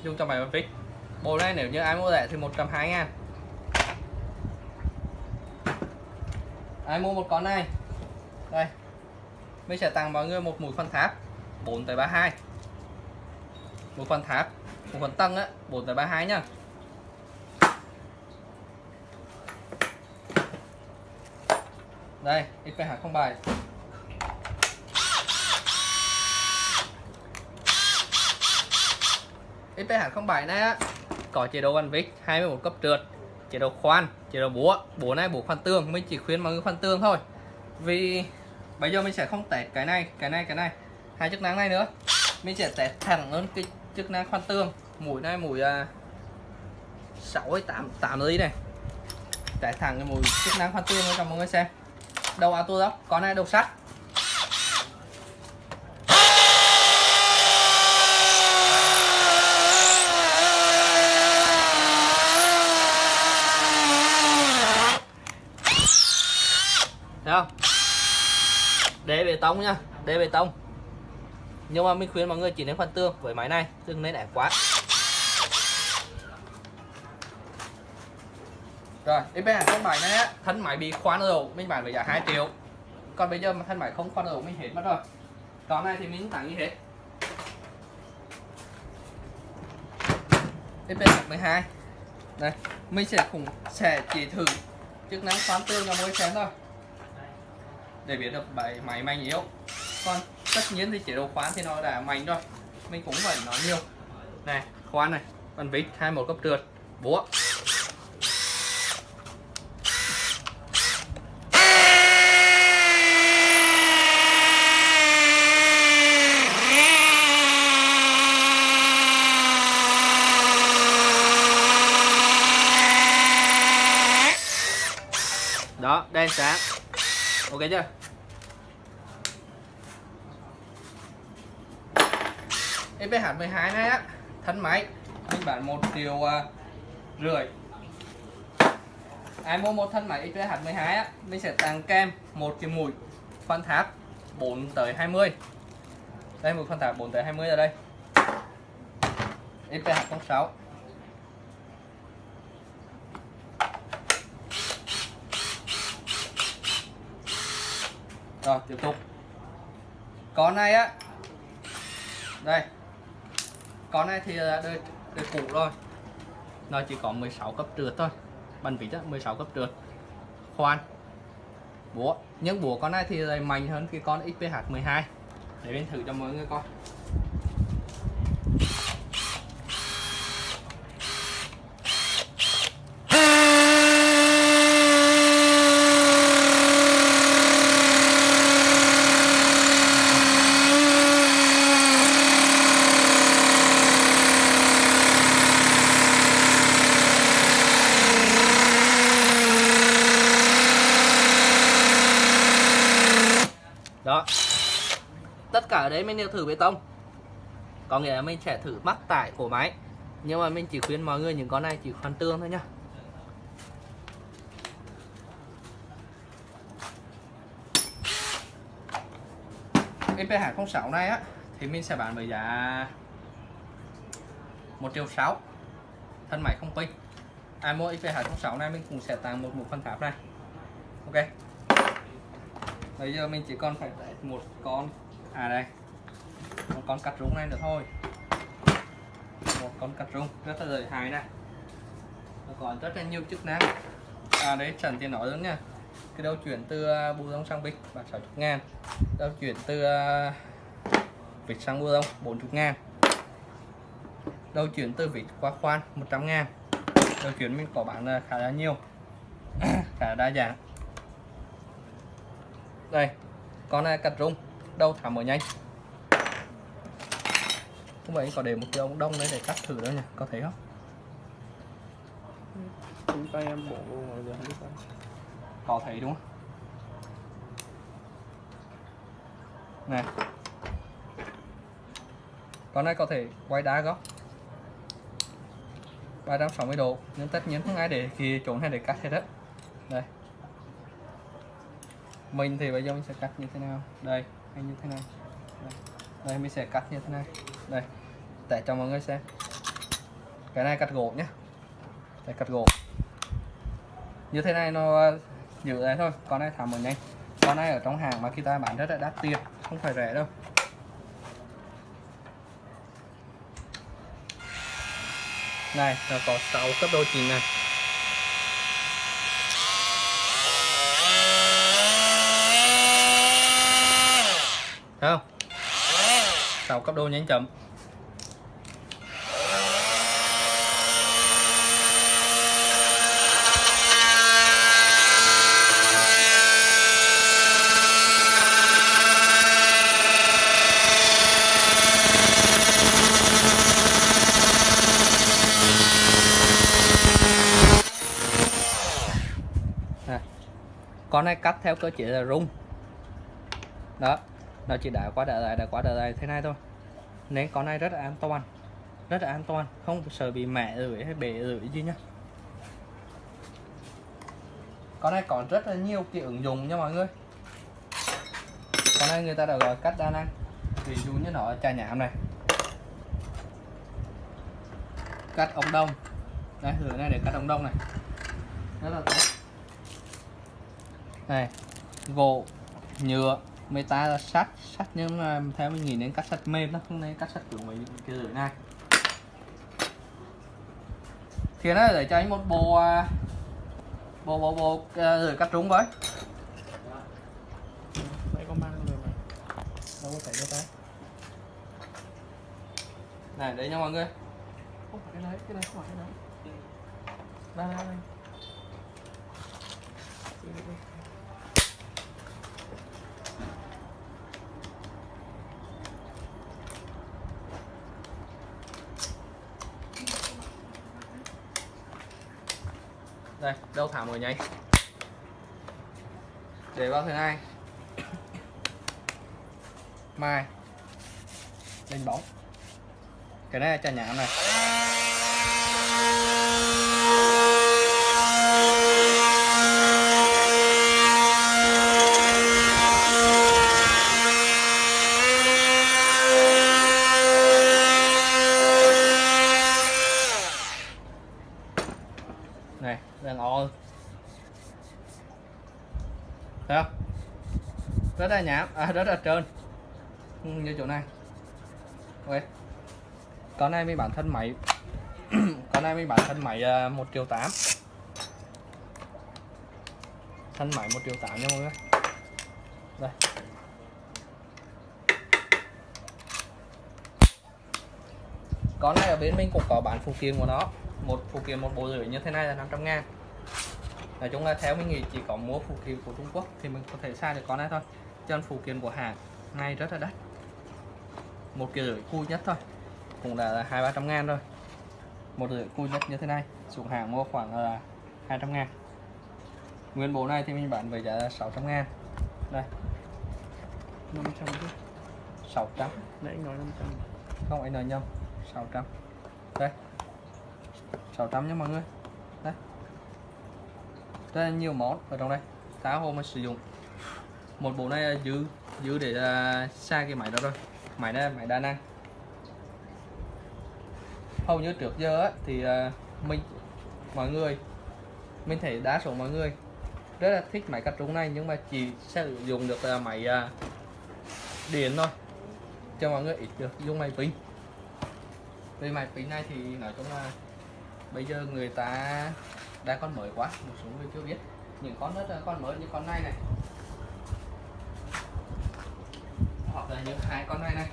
dùng cho máy bật vít. Bộ này nếu như ai mua rẻ thì 120 ngàn. Ai mua một con này. Đây. Mình sẽ tặng mọi người một mũi phân tháp. 4 tới 32 một phần tháp một phần tăng á 4 tới 32 nhá đây XPH không bài. XPH không bài này á, có chế độ văn vít 21 cấp trượt, chế độ khoan, chế độ búa. Búa này búa khoan tương mình chỉ khuyên mọi người khoan tương thôi. Vì bây giờ mình sẽ không test cái này cái này cái này. Hai chức năng này nữa. Mình sẽ test thẳng luôn cái chức năng khoan tương mũi này mũi à, sáu hay 8 8 ly này chạy thẳng cái mũi chức năng khoan tương cho mọi người xem đầu auto đó con này đầu sắt Thấy không? Đế bê tông nhá, đế bê tông. Nhưng mà mình khuyên mọi người chỉ nên khoan tương với máy này, đừng nên ép quá. Rồi, FB con máy này á, thân máy bị khoan rồi, mình bán với giá 2 triệu. Còn bây giờ mà thân máy không khoan rồi mình hết mất rồi. Con này thì mình tặng như hết. FB 12. Đây, mình sẽ cũng sẽ chỉ thử chức năng khoan tương cho người xem thôi để biết được bài máy mạnh yếu còn tất nhiên thì chế độ khoán thì nó đã mạnh rồi. Mình cũng phải nói nhiều. Này khoan này bàn vít 21 cấp trượt, búa. Đó, đen sáng. Ok chưa? Cái FPH 12 này á. Thân máy. Mình bán 1 triệu uh, rưỡi. Ai mua một thân máy FPH 12 á mình sẽ tặng kem một cái mũi. Phân tháp 4 tới 20 đây một phân tháp 4 tới 20 ở đây. FPH 06 rồi tiếp tục. Con này á. Đây con này thì à, đời, đời cũ rồi. Nó chỉ có 16 cấp trượt thôi. Bàn vít á 16 cấp trượt. Khoan. Búa. Nhưng búa con này thì mạnh hơn cái con XPH 12 để bên thử cho mọi người coi. đấy mình đều thử bê tông. Có nghĩa là mình sẽ thử mắc tải của máy. Nhưng mà mình chỉ khuyên mọi người những con này chỉ khoan tương thôi nhá. IP206 này á, thì mình sẽ bán với giá 1 triệu 6 thân máy không pin. Ai mua IP206 này mình cũng sẽ tặng một mũ phân cáp này. Ok. Bây giờ mình chỉ còn phải một con à đây con cắt rung này nữa thôi. Một con cắt rung, rất là lợi hại này. Nó còn rất là nhiều chức năng. À đấy trần thì nói luôn nha. Cái đầu chuyển từ bu bù lông sang bịch là 60 ngàn. Đầu chuyển từ à, vịt sang bù lông 40 ngàn. Đầu chuyển từ vịt qua khoan 100 ngàn. Đầu chuyển mình có bán khá là nhiều. [COUGHS] Khá là đa dạng. Đây, con này cắt rung. Đâu thả mở nhanh không vậy có để một cái ống đông đấy để cắt thử đó nha có thấy không? Chúng tay em bổ luôn rồi giờ không biết có thấy đúng không? Này. Con này có thể quay đá góc. 360 độ nhưng tất nhiên không ai để khi trốn hay để cắt hết đó đây. Mình thì bây giờ mình sẽ cắt như thế nào? Đây hay như thế này. Đây, đây mình sẽ cắt như thế này. Đây để cho mọi người xem. Cái này cắt gỗ nhé để cắt gỗ như thế này nó ờ, giữ đấy thôi. Con này thả một nhanh con này ở trong hàng mà khi ta bán rất là đắt tiền. Không phải rẻ đâu. Này, nó có 6 cấp độ chỉnh này. Thấy không? 6 cấp độ nhanh chậm này cắt theo cơ chế là rung. Đó, nó chỉ đã qua đợi lại đã qua đợi lại thế này thôi. Nên con này rất là an toàn, rất là an toàn, không sợ bị mẹ rưỡi hay bể rưỡi gì nhá. Con này còn rất là nhiều cái ứng dụng nha mọi người. Con này người ta đã gọi cắt đa năng, ví dụ như nó trà nhảm này cắt ống đông. Đây thử này để cắt ống đông này. Rất là tốt này gỗ nhựa meta là sắt sắt nhưng mà theo mình nghĩ nên cắt sắt mềm nó không nên cắt sắt cứng với cái lưỡi này thì nó để cho anh một bộ à, bộ bộ bộ à, lưỡi cắt trúng với. Đây có mang rồi mà đâu có thể cho tay này đấy nha mọi người. Không phải cái đấy cái đấy không phải cái đấy. Đây đây đây đây, đâu thả mồi nháy để vào thứ hai. [COUGHS] Mai. Lên bóng. Cái này là trà nhãn này đang o thấy không rất là nhám à, rất là trơn ừ, như chỗ này. Ok. Con này mình bản thân máy. Con này mình bản thân máy à, một triệu tám. Thân máy một triệu tám nha mọi người. Đây. Con này ở bên mình cũng có bán phụ kiện của nó. Một phụ kiện một bộ rưỡi như thế này là 500 ngàn. Nói chung là theo mình nghĩ chỉ có mua phụ kiện của Trung Quốc thì mình có thể xài được con này thôi chân phụ kiện của hãng này rất là đắt. Một cái rưỡi cui nhất thôi cũng là hai ba trăm ngàn rồi. Một rưỡi cui nhất như thế này xuống hàng mua khoảng là 200 ngàn. Nguyên bộ này thì mình bán với giá là 600 ngàn. Đây. 500 chứ? 600 nãy nói 500 không anh nói nhầm. 600 đây. 600 nha mọi người. Đây. Rất là nhiều món ở trong đây. Tá hôm mình sử dụng một bộ này giữ giữ để uh, xa cái máy đó rồi. Máy này máy đa năng. Hầu như trước giờ á, thì uh, mình mọi người mình thấy đa số mọi người rất là thích máy cắt trúng này nhưng mà chỉ sử dụng được uh, máy uh, điện thôi cho mọi người ít được dùng máy pin. Vì máy pin này thì nói chung là bây giờ người ta đang con mới quá một số người chưa biết. Những con rất là con mới như con này này. Hoặc là những hai con này này.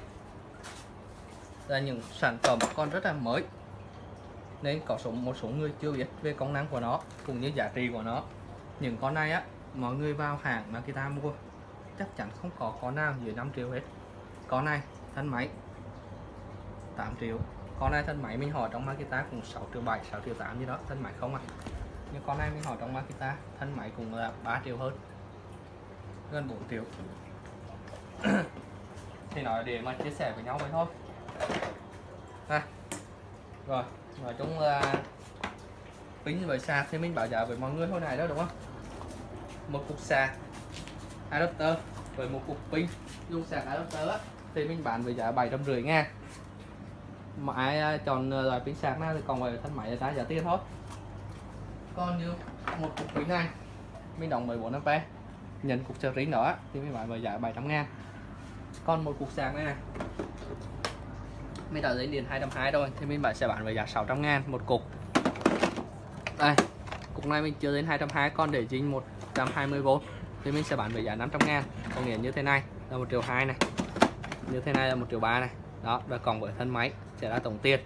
Là những sản phẩm còn rất là mới. Nên có số, một số người chưa biết về công năng của nó, cũng như giá trị của nó. Những con này á, mọi người vào hàng mà kita mua, chắc chắn không có con nào dưới 5 triệu hết. Con này, thân máy 8 triệu. Con này thân máy mình hỏi trong Makita cũng 6 triệu 7 6 triệu 8 gì đó, thân máy không à. Nhưng con này mình hỏi trong Makita thân máy cũng là 3 triệu hơn, gần 4 triệu. [CLEARS THROAT] thì nói để mà chia sẻ với nhau vậy thôi. À, rồi nói chung là pin với sạc thì mình bảo giá với mọi người thôi này đó đúng không? Một cục sạc adapter với một cục pin. Dùng sạc adapter á, thì mình bán với giá bảy trăm rưỡi ngàn. Mà ai chọn loại pin sạc này thì còn về thân máy là giá tiền thôi. Còn như một cục pin này mình đóng 14 ampe nhận cục charging nữa thì mình bán với giá 700 ngàn còn một cục sạc này này. Mình đã lấy điện 220 thôi thì mình bán sẽ bán với giá 600 ngàn một cục. Đây cục này mình chưa đến 220 con để chính 120V thì mình sẽ bán với giá 500 ngàn. Có nghĩa như thế này là 1 triệu 2 này. Như thế này là 1 triệu 3 này. Đó và còn với thân máy sẽ là tổng tiền.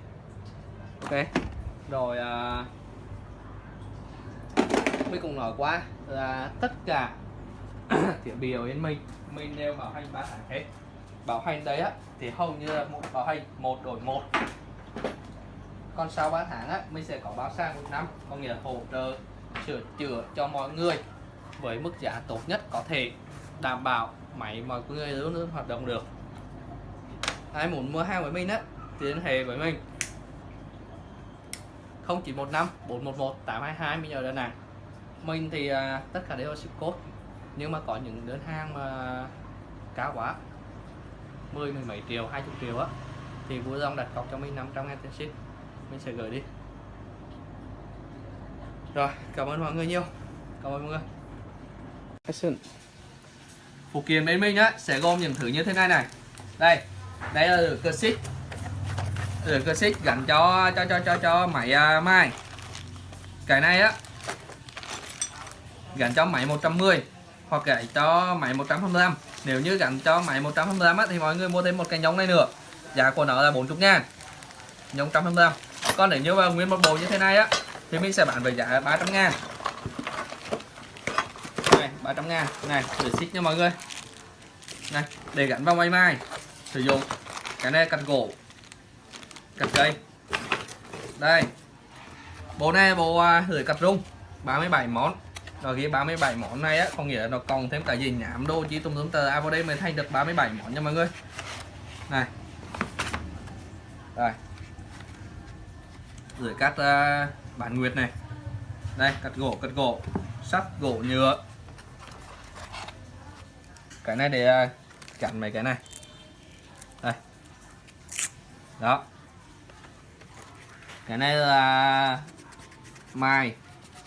Ok rồi à, mình cũng nói qua là tất cả [COUGHS] thiết bị ở bên mình mình đều bảo hành 3 tháng hết bảo hành đấy á thì hầu như là một bảo hành một đổi một. Còn sau 3 tháng á mình sẽ có báo sang một năm có nghĩa là hỗ trợ sửa chữa cho mọi người với mức giá tốt nhất có thể đảm bảo máy mọi người luôn luôn hoạt động được. Ai muốn mua hàng với mình á thì liên hệ với mình. 0915 411 822 mình ở Đà Nẵng. Mình thì uh, tất cả đều là ship code nhưng mà có những đơn hàng mà cao quá 10 mười mấy triệu 20 triệu á. Thì vui lòng đặt cọc cho mình 500 ngàn tiền ship. Mình sẽ gửi đi. Rồi cảm ơn mọi người nhiều. Cảm ơn mọi người. Action phụ kiện bên mình á sẽ gồm những thứ như thế này này. Đây đây là lửa cơ xích lửa cơ xích gắn cho cho cho cho cho máy uh, mai cái này á gắn cho máy 110 hoặc gắn cho máy 125 nếu như gắn cho máy 125 á, thì mọi người mua thêm một cái nhông này nữa. Giá của nó là 40 ngàn. Nhông 125 còn nếu như mà nguyên một bộ như thế này á thì mình sẽ bán với giá 300 ngàn. Này 300 ngàn. Này để xích nha mọi người. Này để gắn vào máy mai. Sử dụng cái này cắt gỗ cắt cây. Đây. Bộ này bộ à, lưỡi cắt rung 37 món rồi ghi 37 món này á có nghĩa là nó còn thêm cả gì nhảm đô chỉ tùm tùm tờ. À vào đây mới thành được 37 món nha mọi người. Này. Rồi. Rồi cắt uh, à, bản nguyệt này. Đây cắt gỗ cắt gỗ. Sắt gỗ nhựa. Cái này để uh, chặn mấy cái này. Đây. Đó. Cái này là mai.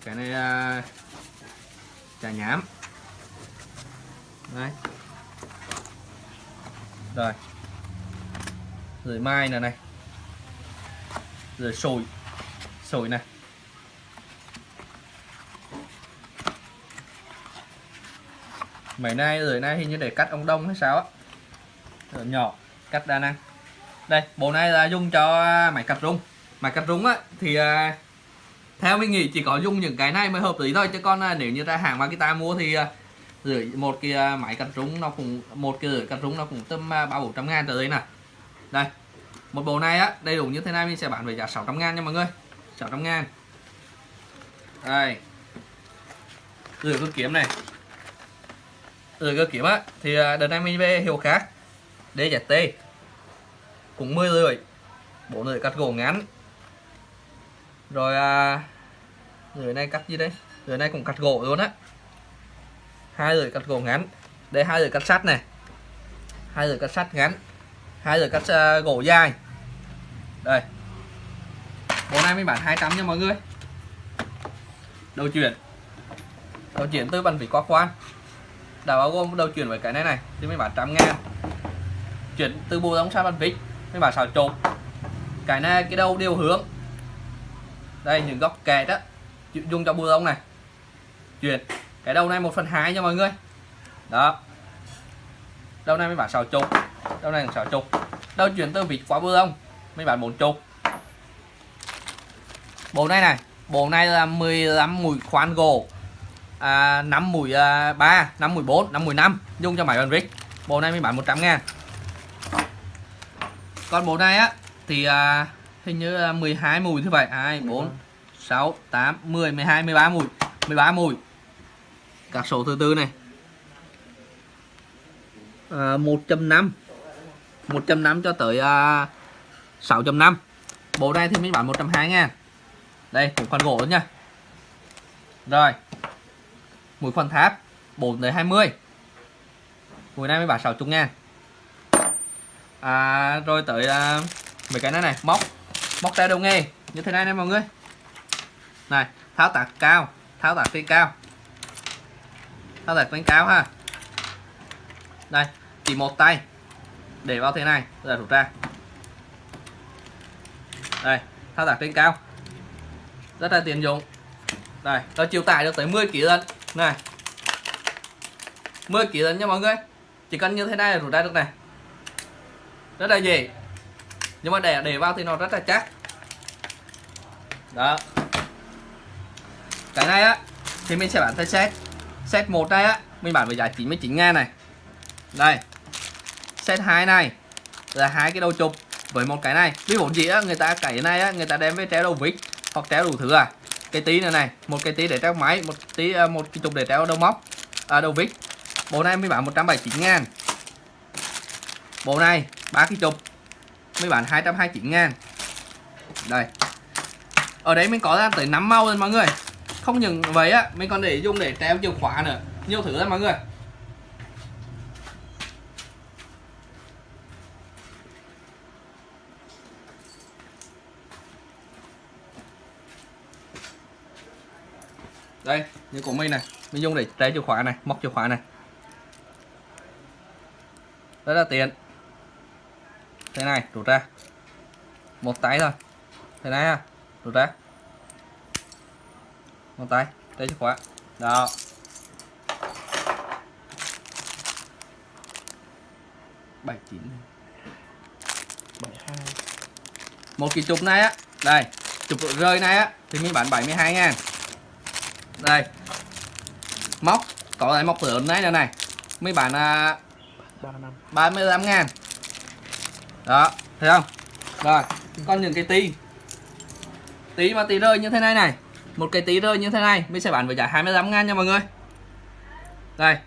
Cái này là trà nhám đấy. Rồi. Rồi mai này này. Rồi sồi. Sồi này. Mấy nay rồi nay hình như để cắt ông đông hay sao á. Rồi nhỏ, cắt đa năng. Đây, bộ này là dùng cho máy cắt rung. Máy cắt rung á, thì à, theo mình nghĩ chỉ có dùng những cái này mới hợp lý thôi chứ còn à, nếu như ra hàng Makita mua thì à, rưỡi một cái à, máy cắt rúng nó cũng một cái rưỡi cắt rúng nó cũng tầm ba bốn trăm ngàn tới đây nè. Đây một bộ này á đầy đủ như thế này mình sẽ bán với giá 600 ngàn nha mọi người. 600 ngàn. Đây. Rưỡi cơ kiếm này. Rưỡi cơ kiếm á thì đợt này mình về hiệu khác. DZT cũng 10 lưỡi bộ lưỡi cắt gỗ ngắn. Rồi à, người này cắt gì đấy người này cũng cắt gỗ luôn á. Hai lưỡi cắt gỗ ngắn. Đây hai lưỡi cắt sắt này. Hai lưỡi cắt sắt ngắn. Hai lưỡi cắt uh, gỗ dài. Đây. Bộ này mình bán 200 nha mọi người. Đầu chuyển. Đầu chuyển từ bàn vít quá khoan đã bao gồm đầu chuyển với cái này này thì mình bán trăm ngàn. Chuyển từ bộ giống sang bàn vít mình bán xào chục. Cái này cái đầu đều hướng. Đây những góc kẹt á dùng cho bù lông này. Chuyển cái đầu này 1 phần 2 nha mọi người. Đó. Đầu này mới bán xào chục. Đầu này xào chục. Đầu chuyển từ vịt qua bù lông mới bán bốn chục. Bộ này này bộ này là 15 mũi khoan gỗ. À, 5 mũi à, 3 5 mũi 4 5 mũi 5 dùng cho máy bàn vít bộ này mới bán 100 ngàn. Còn bộ này á thì à, hình như 12 mùi thứ vậy. 2 4 6 8 10 12 13 mùi 13 mùi. Các số thứ tư này. À, 1.5 1.5 cho tới à, 6.5 bộ này thì mình bán 120 ngàn. Đây cũng phần gỗ nha. Rồi. Mũi phần tháp 4 tới 20 mũi này mới bán 60 ngàn. À, rồi tới à, mấy cái này này móc. Móc tay đầu nghề như thế này này mọi người này, tháo tạc cao, tháo tạc trên cao. Tháo tạc trên cao ha. Đây, chỉ một tay. Để vào thế này giờ rút ra. Đây thao tác trên cao. Rất là tiện dụng. Đây nó chịu tải được tới 10 kg lần này. 10 kg lần nha mọi người. Chỉ cần như thế này là rút ra được này. Rất là dễ. Nhưng mà để để vào thì nó rất là chắc. Đó cái này á thì mình sẽ bán theo set. Set một này á mình bán với giá 99 ngàn này. Đây set 2 này là hai cái đầu chụp với một cái này. Ví dụ gì á người ta cái này á người ta đem với treo đầu vít hoặc treo đủ thứ à. Cái tí này này một cái tí để treo máy một tí à, một cái chụp để treo đầu móc à, đầu vít. Bộ này mới bán 179 ngàn. Bộ này ba cái chụp mới bán 229 ngàn. Đây. Ở đấy mình có ra tới 5 màu rồi mọi người không những vậy á, mình còn để dùng để treo chìa khóa nữa. Nhiều thứ lắm mọi người. Đây, như của mình này. Mình dùng để treo chìa khóa này, móc chìa khóa này. Rất là tiện. Thế này, rút ra. Một tay thôi. Thế này ha, rút ra một tay treo chìa khóa. Đó. Bảy chín. Bảy hai. Một cái chụp này á. Đây chụp rơi này á. Thì mình bán 72 ngàn. Đây. Móc có lại móc lớn này này này. Mấy bạn à, ba năm. 35 ngàn. Đó thấy không? Rồi còn những cái tí. Tí mà tí rơi như thế này này một cái tí rơi như thế này, mình sẽ bán với giá 25 ngàn nha mọi người. Đây,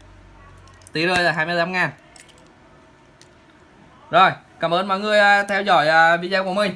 tí rơi là 25 ngàn. Rồi, cảm ơn mọi người à, theo dõi à, video của mình.